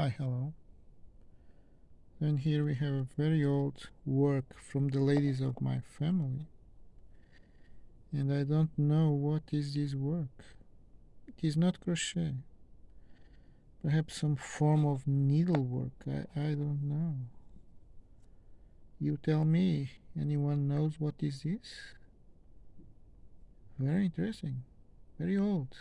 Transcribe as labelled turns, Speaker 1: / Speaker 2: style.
Speaker 1: Hi, hello. And here we have a very old work from the ladies of my family. And I don't know what is this work. It is not crochet. Perhaps some form of needlework. I, I don't know. You tell me. Anyone knows what is this? Very interesting. Very old.